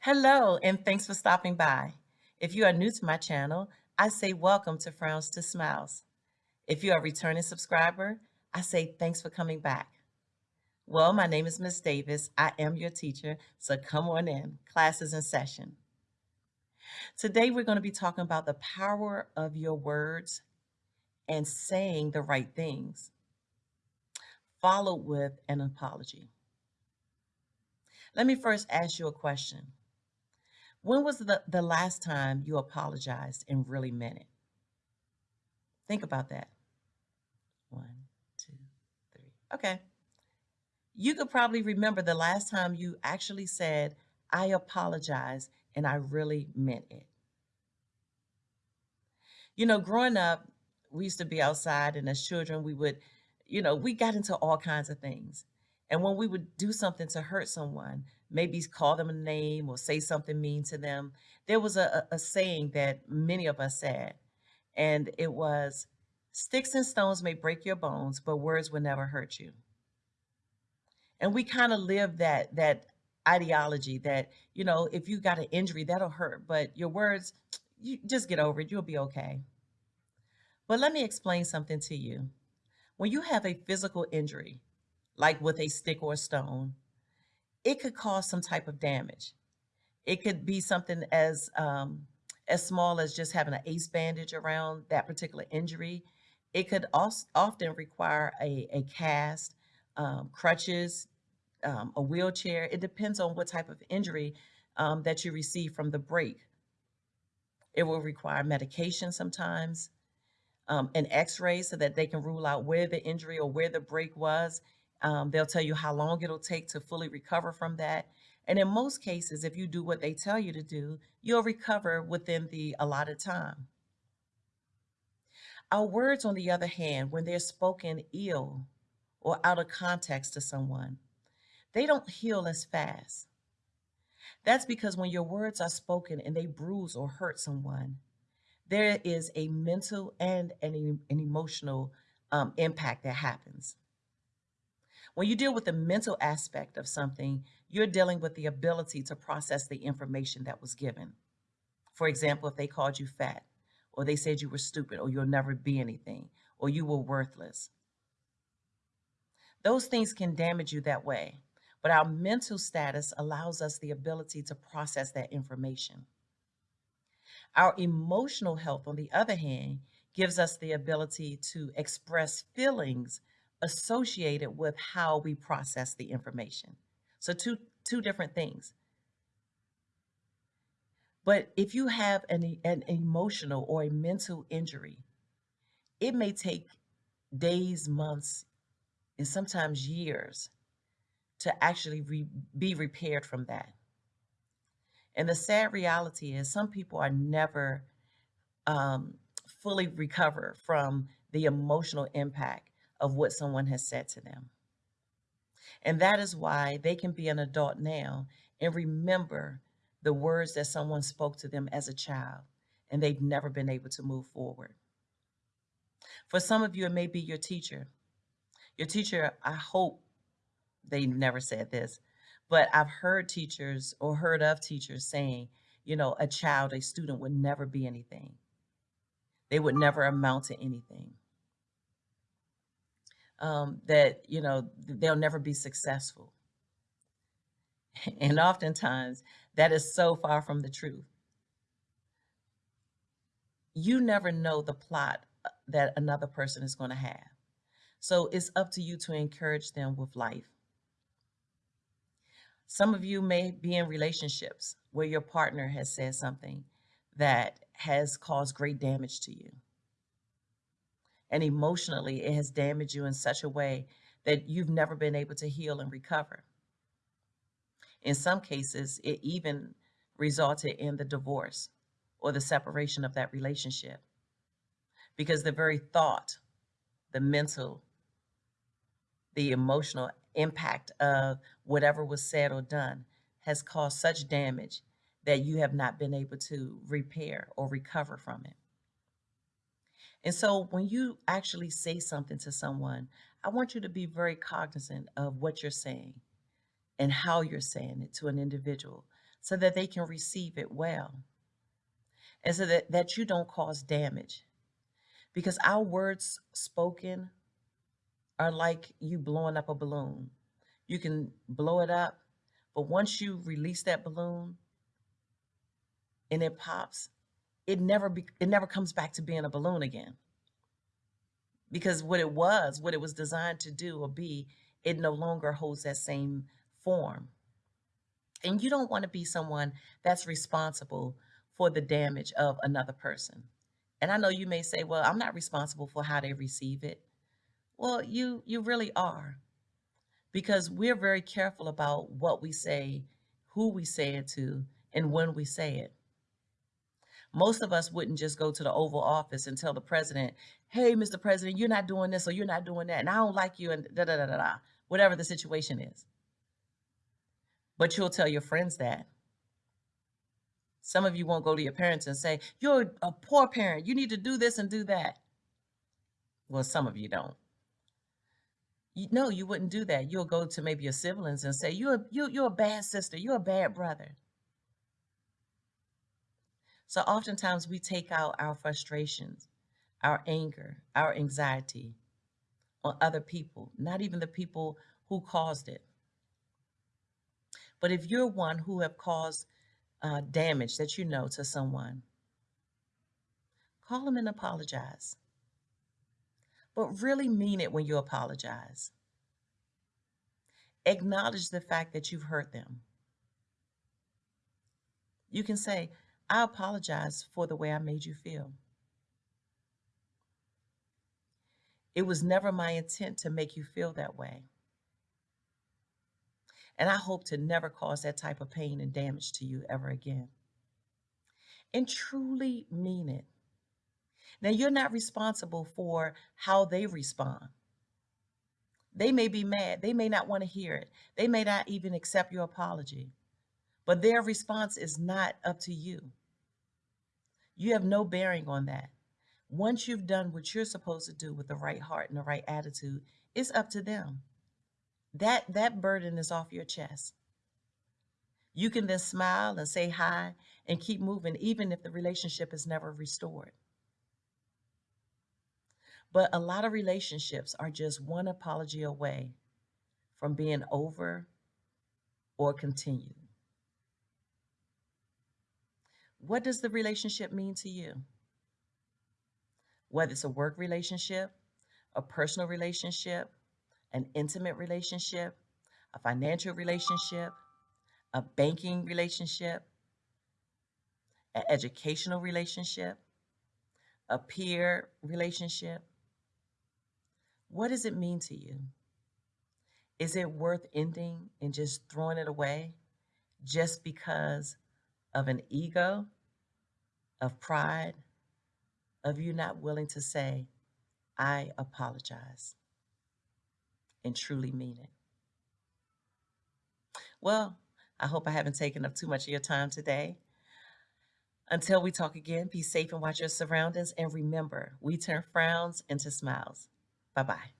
Hello, and thanks for stopping by. If you are new to my channel, I say welcome to Frowns to Smiles. If you are a returning subscriber, I say thanks for coming back. Well, my name is Miss Davis. I am your teacher, so come on in. Class is in session. Today, we're going to be talking about the power of your words and saying the right things, followed with an apology. Let me first ask you a question. When was the, the last time you apologized and really meant it? Think about that. One, two, three. Okay. You could probably remember the last time you actually said, I apologize and I really meant it. You know, growing up, we used to be outside and as children, we would, you know, we got into all kinds of things. And when we would do something to hurt someone, maybe call them a name or say something mean to them, there was a, a saying that many of us said, and it was, sticks and stones may break your bones, but words will never hurt you. And we kind of live that, that ideology that, you know, if you got an injury, that'll hurt, but your words, you just get over it, you'll be okay. But let me explain something to you. When you have a physical injury, like with a stick or a stone, it could cause some type of damage. It could be something as um, as small as just having an ace bandage around that particular injury. It could also often require a, a cast, um, crutches, um, a wheelchair. It depends on what type of injury um, that you receive from the break. It will require medication sometimes, um, an x-ray so that they can rule out where the injury or where the break was um, they'll tell you how long it'll take to fully recover from that. And in most cases, if you do what they tell you to do, you'll recover within the allotted time. Our words, on the other hand, when they're spoken ill or out of context to someone, they don't heal as fast. That's because when your words are spoken and they bruise or hurt someone, there is a mental and an, an emotional um, impact that happens. When you deal with the mental aspect of something, you're dealing with the ability to process the information that was given. For example, if they called you fat, or they said you were stupid, or you'll never be anything, or you were worthless. Those things can damage you that way, but our mental status allows us the ability to process that information. Our emotional health, on the other hand, gives us the ability to express feelings associated with how we process the information. So two, two different things. But if you have an, an emotional or a mental injury, it may take days, months, and sometimes years to actually re, be repaired from that. And the sad reality is some people are never um, fully recover from the emotional impact of what someone has said to them. And that is why they can be an adult now and remember the words that someone spoke to them as a child, and they've never been able to move forward. For some of you, it may be your teacher. Your teacher, I hope they never said this, but I've heard teachers or heard of teachers saying, you know, a child, a student would never be anything. They would never amount to anything um, that, you know, they'll never be successful. And oftentimes that is so far from the truth. You never know the plot uh, that another person is going to have. So it's up to you to encourage them with life. Some of you may be in relationships where your partner has said something that has caused great damage to you and emotionally it has damaged you in such a way that you've never been able to heal and recover. In some cases, it even resulted in the divorce or the separation of that relationship because the very thought, the mental, the emotional impact of whatever was said or done has caused such damage that you have not been able to repair or recover from it. And so when you actually say something to someone, I want you to be very cognizant of what you're saying and how you're saying it to an individual so that they can receive it well and so that, that you don't cause damage. Because our words spoken are like you blowing up a balloon. You can blow it up, but once you release that balloon and it pops, it never be, it never comes back to being a balloon again. Because what it was, what it was designed to do or be, it no longer holds that same form. And you don't want to be someone that's responsible for the damage of another person. And I know you may say, well, I'm not responsible for how they receive it. Well, you you really are. Because we're very careful about what we say, who we say it to, and when we say it. Most of us wouldn't just go to the Oval Office and tell the president, hey, Mr. President, you're not doing this or you're not doing that, and I don't like you, and da da da da da, whatever the situation is. But you'll tell your friends that. Some of you won't go to your parents and say, You're a poor parent. You need to do this and do that. Well, some of you don't. You, no, you wouldn't do that. You'll go to maybe your siblings and say, You're, you, you're a bad sister. You're a bad brother. So oftentimes we take out our frustrations, our anger, our anxiety on other people, not even the people who caused it. But if you're one who have caused uh, damage that you know to someone, call them and apologize. But really mean it when you apologize. Acknowledge the fact that you've hurt them. You can say, I apologize for the way I made you feel. It was never my intent to make you feel that way. And I hope to never cause that type of pain and damage to you ever again. And truly mean it. Now, you're not responsible for how they respond. They may be mad. They may not want to hear it. They may not even accept your apology. But their response is not up to you. You have no bearing on that. Once you've done what you're supposed to do with the right heart and the right attitude, it's up to them. That that burden is off your chest. You can then smile and say hi and keep moving even if the relationship is never restored. But a lot of relationships are just one apology away from being over or continued. What does the relationship mean to you? Whether it's a work relationship, a personal relationship, an intimate relationship, a financial relationship, a banking relationship, an educational relationship, a peer relationship. What does it mean to you? Is it worth ending and just throwing it away just because of an ego, of pride, of you not willing to say, I apologize? and truly mean it. Well, I hope I haven't taken up too much of your time today. Until we talk again, be safe and watch your surroundings. And remember, we turn frowns into smiles. Bye bye.